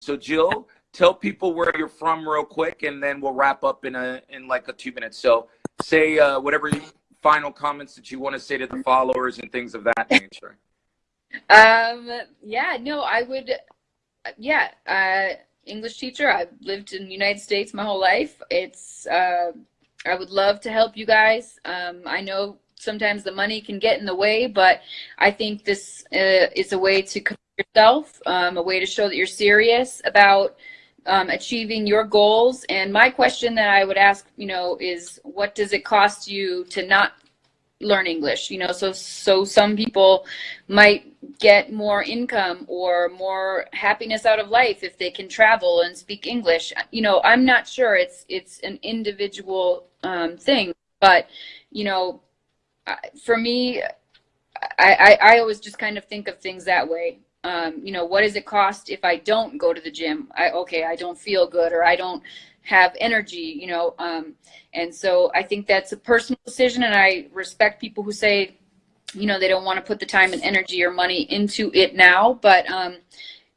So Jill, tell people where you're from real quick, and then we'll wrap up in a in like a two minutes. So say uh, whatever final comments that you want to say to the followers and things of that nature. Um. Yeah. No. I would. Yeah. Uh, English teacher. I've lived in the United States my whole life. It's. Uh, I would love to help you guys. Um, I know sometimes the money can get in the way, but I think this uh, is a way to yourself, um, a way to show that you're serious about um, achieving your goals. And my question that I would ask, you know, is what does it cost you to not learn English? You know, so so some people might get more income or more happiness out of life if they can travel and speak English. You know, I'm not sure. It's it's an individual um, thing, but you know, for me, I, I, I always just kind of think of things that way um, you know, what does it cost if I don't go to the gym? I, okay, I don't feel good or I don't have energy, you know. Um, and so I think that's a personal decision, and I respect people who say, you know, they don't want to put the time and energy or money into it now. But, um,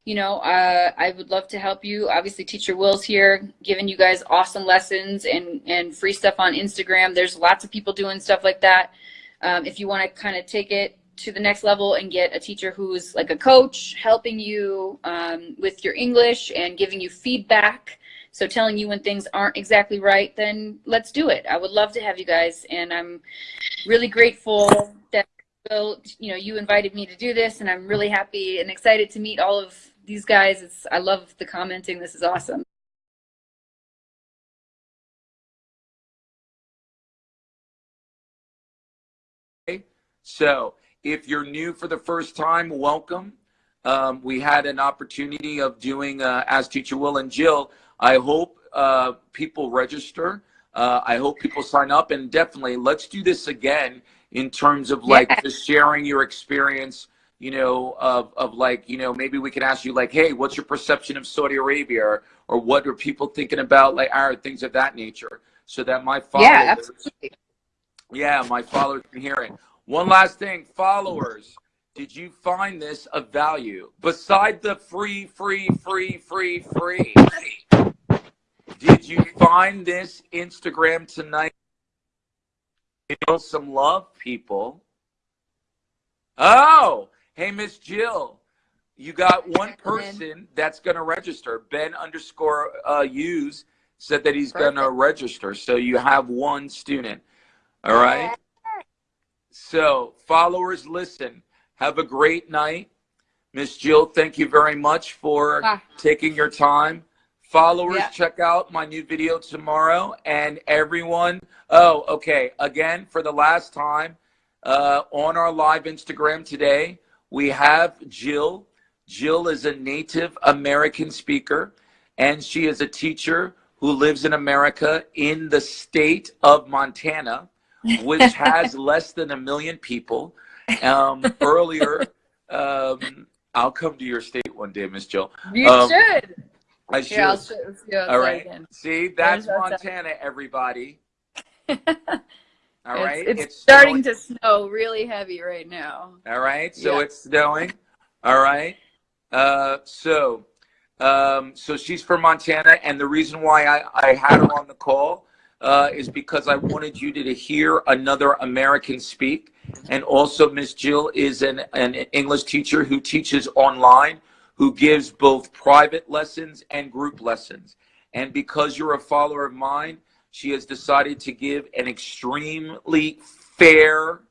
you know, uh, I would love to help you. Obviously, Teacher Will's here, giving you guys awesome lessons and, and free stuff on Instagram. There's lots of people doing stuff like that. Um, if you want to kind of take it to the next level and get a teacher who's like a coach helping you um, with your English and giving you feedback. So telling you when things aren't exactly right, then let's do it. I would love to have you guys. And I'm really grateful that Bill, you know, you invited me to do this and I'm really happy and excited to meet all of these guys. It's, I love the commenting. This is awesome. So if you're new for the first time, welcome. Um, we had an opportunity of doing uh, As Teacher Will and Jill. I hope uh, people register. Uh, I hope people sign up and definitely let's do this again in terms of like yeah. just sharing your experience, you know, of, of like, you know, maybe we can ask you like, hey, what's your perception of Saudi Arabia or, or what are people thinking about like our things of that nature so that my followers, yeah, absolutely. yeah, my followers can hear it. One last thing, followers, did you find this of value? Beside the free, free, free, free, free, did you find this Instagram tonight? Feel some love, people. Oh, hey, Miss Jill, you got one person that's going to register. Ben underscore uh, use said that he's going to register. So you have one student. All right. So, followers, listen. Have a great night. Miss Jill, thank you very much for ah. taking your time. Followers, yeah. check out my new video tomorrow. And everyone, oh, okay. Again, for the last time, uh, on our live Instagram today, we have Jill. Jill is a Native American speaker, and she is a teacher who lives in America in the state of Montana which has less than a million people. Um, earlier, um, I'll come to your state one day, Miss Jill. You um, should. I should. Here, I'll All right. See, that's Montana, everybody. All right. It's, it's, it's starting to snow really heavy right now. All right. So yeah. it's snowing. All right. Uh, so, um, so she's from Montana, and the reason why I, I had her on the call uh, is because I wanted you to, to hear another American speak. And also, Miss Jill is an, an English teacher who teaches online, who gives both private lessons and group lessons. And because you're a follower of mine, she has decided to give an extremely fair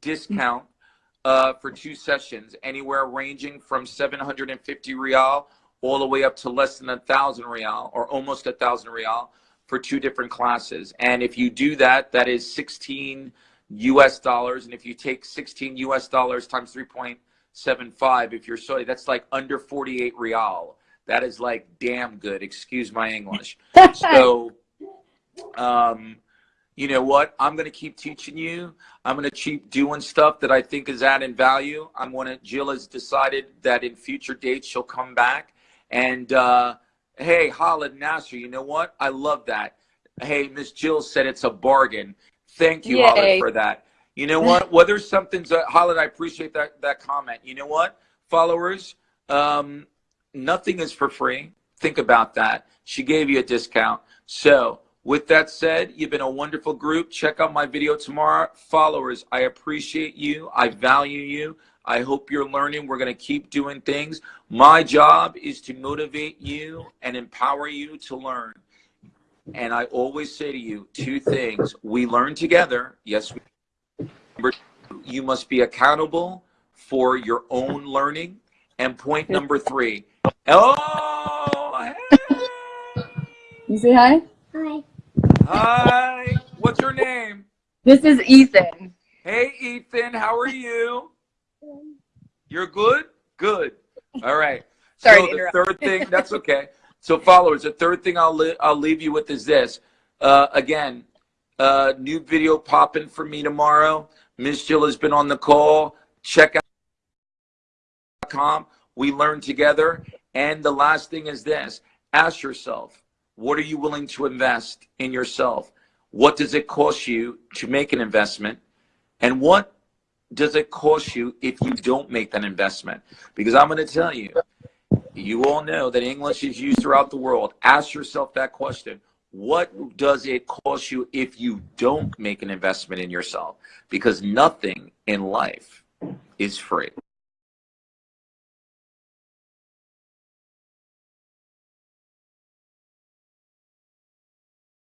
discount uh, for two sessions, anywhere ranging from 750 riyal all the way up to less than a thousand riyal or almost a thousand riyal for two different classes. And if you do that, that is 16 US dollars. And if you take 16 US dollars times 3.75, if you're sorry, that's like under 48 riyal. That is like damn good. Excuse my English. so, um, you know what? I'm going to keep teaching you. I'm going to keep doing stuff that I think is adding value. I'm going to, Jill has decided that in future dates, she'll come back and, uh, Hey, Khalid Nasser, you know what? I love that. Hey, Miss Jill said it's a bargain. Thank you, Khalid, for that. You know what? Whether something's a, Khalid, I appreciate that that comment. You know what, followers? Um, nothing is for free. Think about that. She gave you a discount. So, with that said, you've been a wonderful group. Check out my video tomorrow. Followers, I appreciate you. I value you. I hope you're learning. We're going to keep doing things. My job is to motivate you and empower you to learn. And I always say to you two things. We learn together. Yes, we Number two, you must be accountable for your own learning. And point number three. Oh, hey. You say hi? Hi. Hi. What's your name? This is Ethan. Hey, Ethan. How are you? You're good? Good. All right. Sorry so the third thing, that's okay. So followers, the third thing I'll, li- I'll leave you with is this. Uh, again, uh, new video popping for me tomorrow. Miss Jill has been on the call. Check out com. We learn together. And the last thing is this. Ask yourself, what are you willing to invest in yourself? What does it cost you to make an investment? And what does it cost you if you don't make that investment? Because I'm going to tell you, you all know that English is used throughout the world. Ask yourself that question. What does it cost you if you don't make an investment in yourself? Because nothing in life is free.